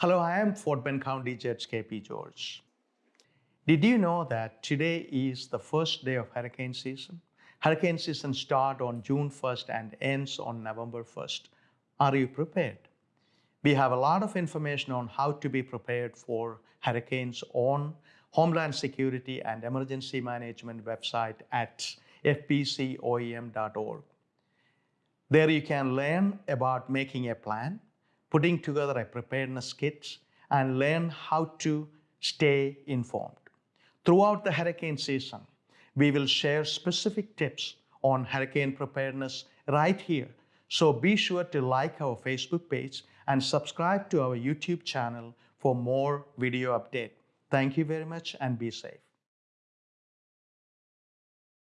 Hello, I am Fort Bend County Judge KP George. Did you know that today is the first day of hurricane season? Hurricane season starts on June 1st and ends on November 1st. Are you prepared? We have a lot of information on how to be prepared for hurricanes on Homeland Security and Emergency Management website at fbcoem.org. There you can learn about making a plan, putting together a preparedness kit, and learn how to stay informed. Throughout the hurricane season, we will share specific tips on hurricane preparedness right here. So be sure to like our Facebook page and subscribe to our YouTube channel for more video update. Thank you very much and be safe.